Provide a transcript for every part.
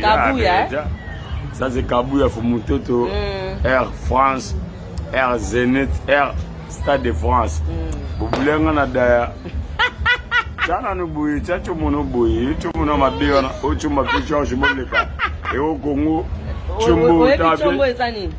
Kabuya eh? Ça c'est Kabuya Fumutoto, mm. Air France, Air Zenith, Air Stade de France. Mm. Bobulenga na daya. Chana no boye, chacho mono boye, chomo na mabe wana, ocho mabe George Moleka. Et au Congo, chombo tabe.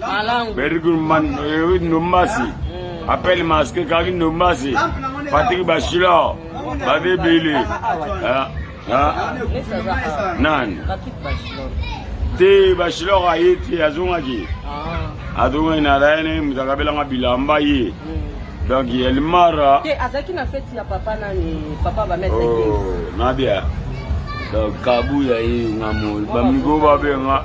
Malangu. Berigul man eh, ndombasi. Hmm. Appelle masque kaki ndombasi. Patrick Bachilor. Bade Bele. Ah, ah. Nani? Te Bachilor aye te azongaki. Ah. Azongaki na laine mutakabelanga bilamba ye. Hmm. donc elmara te azalaki na feti ya papa nani papa bamete oh, nabia donc kabuya ye nga mol bamigo babenga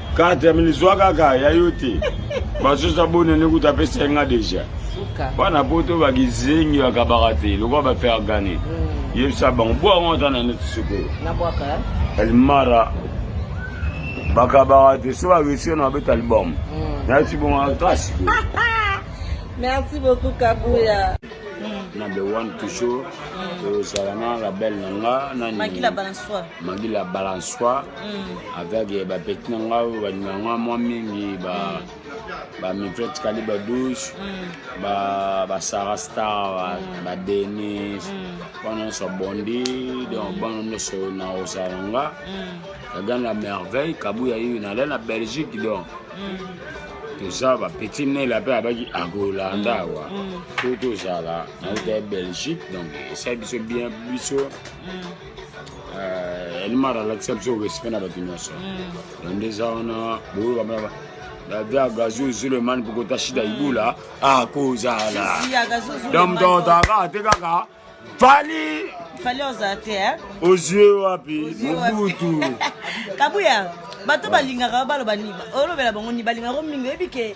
Kata mini zwa kaka ya yo te. Basosa bone ne kuta pesa nga deja. Bana poto ba kizengi ba kabaka te lokwa ba faire gagner. Mm. Yebisa bango bwa ngo ta na net suko. Na bwa ka. El Mara bakabaka te so baresio na babeta album mm. nayasi bongaka kasi merci beaucoup kabuya na be one toujours tozala na label na nga nani Magi la balançoire avec eh, ba petit na nga oyo bandima nga mwa mingi ba ba micro tikali ba 12 ba ba Sarah Star ba, ba Denise bana nyonso bondi donc bana nyonso na osala nga kagan la merveille kabuya yeyo na la na Belgique donc toza ba petit nela pe abaki akolanda awa to tozala na uta Belgique donc esali biso bien biso eh, elmar alakisa biso respect na bato nyonso hmm. na nde eza wana boyo bamana dada gazo ezolo emani pokota shida hmm. ibula akozala ah, donc totaka ate kaka fali fali oza te eh? ozue wapi mobutu kabuya bato balingaka baloba nini olobela bango nini balingaka mingi oyebi ke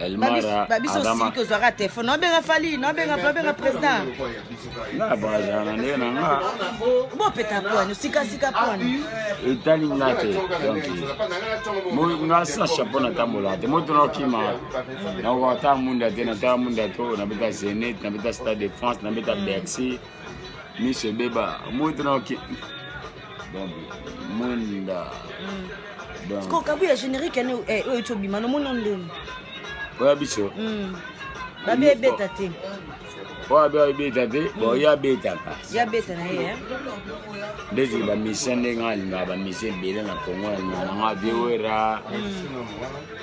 Elmara Adama. Nabenga Fally, nabenga nabenga président. Na baza na ndenge na nga. Bo peta pwani, sika sika pwani. Etali nga te. Donc mo nga sa chapeau na tambola te. Mo tona kima. Na ko ta munda te, na ta munda to, na beta Zenith, na beta Stade de France, na beta Bercy. miso ebeba omoi tena oke mwinda siko kabu ya générique ane eh, oyo eti obima nomoni ondeni oya biso hmm. babe ebeta te oyo abe abeta te bo hmm. ye abetaka ye abeta na ye eh? ndeti bamisien ndenge alingaka bamisien ebele na congo alingaka nanga viewera hmm.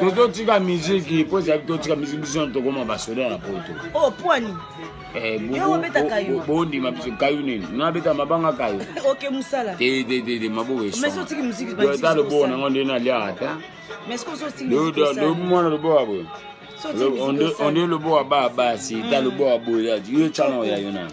tozotika miziki mpo ezali totika miziki biso na tokoma basoda ya poto oh, eh, bondima biso kayu nini nabeta mabanga kayu tededede maboko esoata loboka nango nde naliaka ata mwana loboka boye onde loboka ba basi ta loboka boye yo cana oya yo nani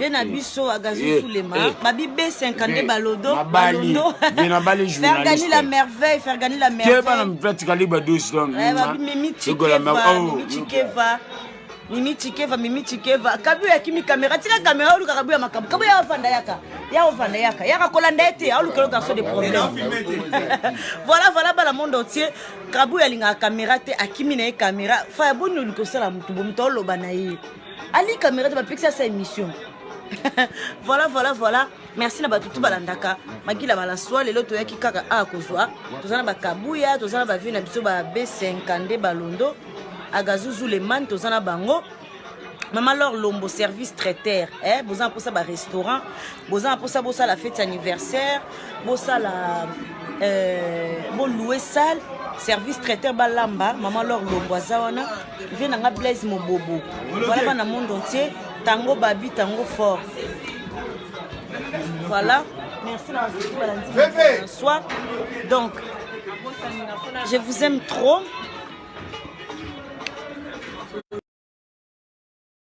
ye na biso agazo sulema babi b5 nde balodo balondo fergani la merveille fergani la merveillemimicikeva mimi chikeva mimi chikeva kabu ya kimi kamera tika kamera oluka kabu ya makambo kabu ya ofanda yaka ya ofanda yaka yaka kolanda ye te aoluka yo garçon de problème voilà voilà bana monde entier kabu alingaka kamera te akimi na ye kamera faya boni olikosala motu bo moto aoloba na ye Ali camera te bapekisi asa émission voilà voilà voilà merci na bato tu balandaka makila malaswa lelo toyaki kaka a kozwa toza na bakabuya toza na bavie na biso ba b50 balondo agazuzu leman toza na bango mama lor lombo service traiteur eh, boza na mposa barestaurant boza na posa bosala fete anniversaire bosala euh, boloue salle service traiteur balamba mama lor lombo aza wana vie na nga blaise mobobo voilà bana monde entier tango babi tango fort voilà merci na bazali balandi soir donc je vous aime trop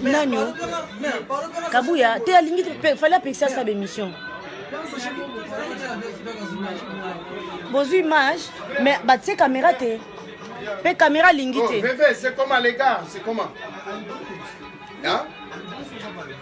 nani o kabuya te alingi fali apekisa sa bemission bozwi image mais batie kamera te mpe kamera alingi te oh,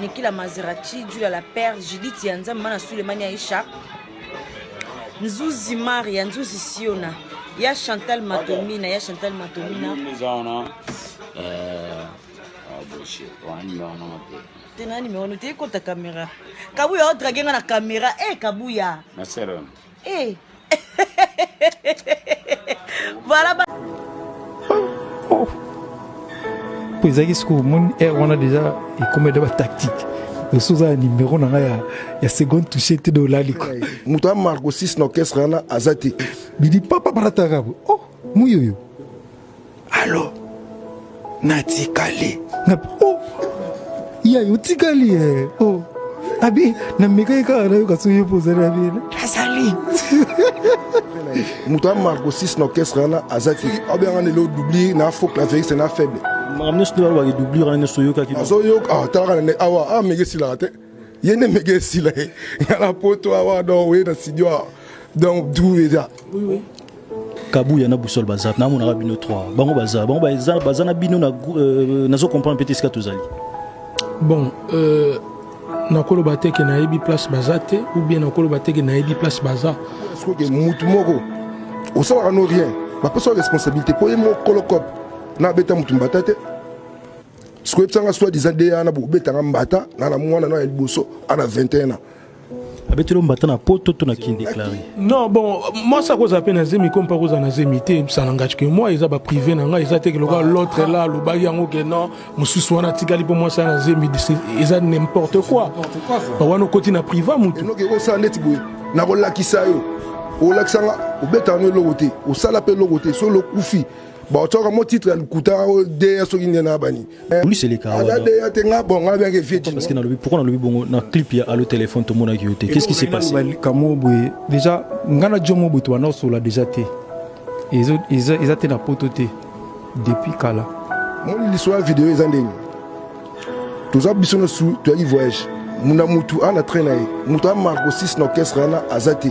Niki la Maserati, Julia la Perle, Judith ya Nzambe, Mana Sulemani Aisha, Nzuzi Maria, Nzuzi Siona, ya Chantal Matomina, ya Chantal Matomina. Euh, te na nimero no te ekota kamera kabuya odrage nga na kamera e eh, kabuya Hey. voilà ba... oh. po ezalaki sikoyo omoni aire wana deja ekomi eda batactique osi oza ya nimero na ngai ya, ya seconde touche te de olali ko moto ya marco 6 na orchestre wana aza te bidi papa barataka oh muyoyo Allo natikali na oh yayo otikali eh oh abi namekaki kaka nayoka soki yo mpo ozali na bina azali moto ya marco 6 na orchestre wana azaki abengaka lelo doublir na faux claveriste na faible makambo nyonso nde balobaka doublure wana nyonso oyokaki nazoyoka ah, talaka na nde awa ah, ameki esilaka te ye nde mega esila ye nga na poto awa donc oye na studio awa donc du eza kabuya na busol baza namonaka bino 3 bango baza bango baza na bino euh, nazo comprendre mpe te esika tozali bon euh, nakoloba te ke nayebi place baza te ou bien nakoloba te ke nayebi place baza soki motu moko osalaka no rien bapesa responsabilité mpo ye mokolo cope nabeta motu mbata te sikoyo yebisa nga soit disant deya wana bokobetanga mbata nga na mwana na ya liboso ana 21 ans abeteli mbata na poto to na kin déclaré non bon mwasi akozala mpe na zemi ko mpe akozala na zemi te ebisa na ngati ke moi eza baprive na ngai eza te keloka ah. l'autre la alobaki yango ke non mosusu wana atikali mpo mwasi ana zemi eza n'importe quoi wana okoti na priva motu osala neti boye nakolakisa yo olakisa nga obetaka no eloko te osala mpe eloko te solo okufi baotiaka mo titre ya lokuta oyo deya soki nde na bani polisi eleka aza deya te nga bon nga bianke vie parce que nalobi pourquoi nalobi bongo na clip ya allo téléphone tomonaki yo te qu'est-ce qui s'est passé kamo boye déjà nga na jomo boye tobanda osola déjà te eza te na poto te depuis kala moni liso ya video eza ndenge toza biso nyonso toyaki voyage muna mutu ana train na ye moto amarko 6 na orchestre wana aza te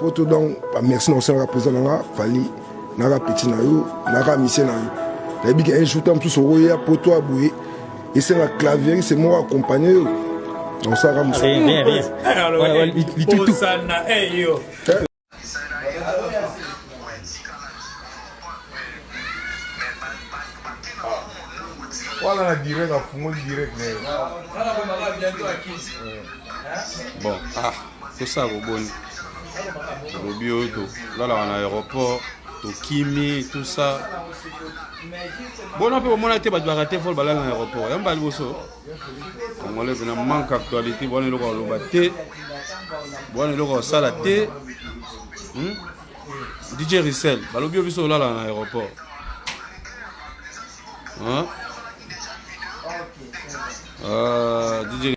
Poto donc ba merci na osalaka président na nga Fally naka petit na yo naka mise na yo nayebi ke un jour ta mosusu okoya poto ya boye esenga clavieriste moko accompagne yo na osalaka mosusu Voilà la direct, la fumée direct. Bon, ah. Tosala boboni olobi oyo to lalaka na aéroport to kimi tout ça bona pe bomona te bato baka te vol balala na aéroport ya mbali boso congolais pena manque actualité bona eloko aloba te bona eloko osala te hmm? DJ Rissel balobi yo biso olala na aéroport hein? euh, DJ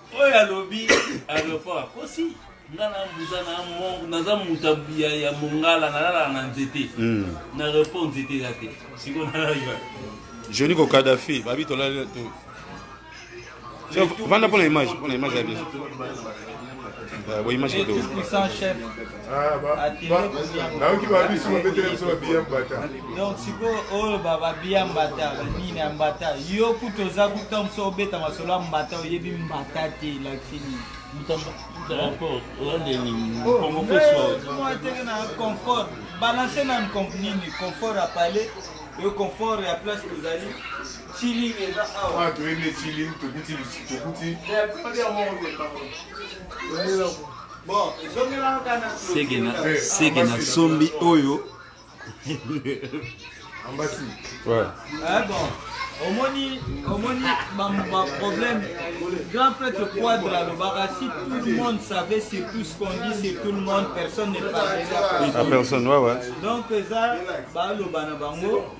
Oyo alobi aeroport akosi nga na mbuza na mongo naza moto ya mongala nalalaka na nzete hmm. na aeroport nzete eza te siko nalala joni ko kadafi babi tolali to vanda mpona image mpona image ya biso bo image kitoko nayoki babisu babetela biso babiya mbata donc sikoyo oyo babiya mbata nini ya mbata yo kutu oza kuta mosu obeta masolo ya mbata oyebi mbata te lakini teke na confort balance nanu nini confort apale yo confort ya place ozali chilling eza awa ah, toyende chilling tokuti tokuti seke na sombi oyo ambasi ouais. ah, bon omoni omoni baproblème grand prêtre quadre alobaka si tout le monde savait sur tout ce qu'on dit sur tout le monde personne ne parlerait à personne ouais, ouais. donc eza baloba na bango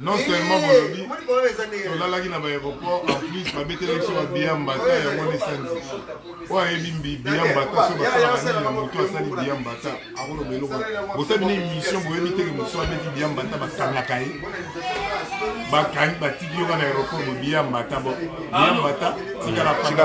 non seulement bolobi tolalaki na baaéroport en plus babeteli biso babiya mbata yango nde sanzi oyo ayebi biya mbata so basalaka nini na moto asali biya mbata akoloba eloko bosali na émission boyebi teke mosu abeti biya mbata bakangaka ye bakangi batiki yoka na aéroport bobiya mbata bo biya mbata tikala fanda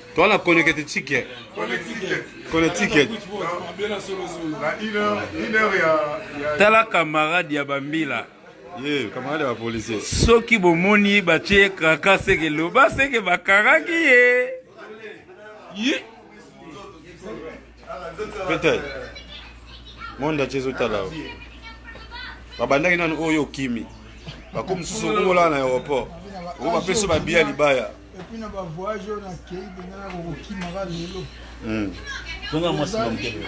Toi na connecte ticket. Connecte ticket. Tala camarade ya Bambila. Ye, camarade ya policier. Soki bomoni batie kaka seke loba seke bakangaki ye. Yi. Peter, monde atie ezotala yo. Babandaki nanu oyo okimi. Bako mosusu okola na aéroport. Oyo bapesi ba bia libaya. Epuis na ba voyage oyo na kei penza na kokokima ka lelo. Hmm. Tonga mwasi na mokebe.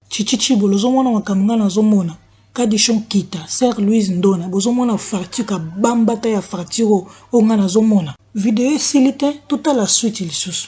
Tshitshi tshibolo ozo mona makambo nga nazo mona kadichon kita sœur Louise ndona bozo mona fracture ka bambata ya fracture oyo oyo nga nazo mona. Video esili te to tala suite lisusu.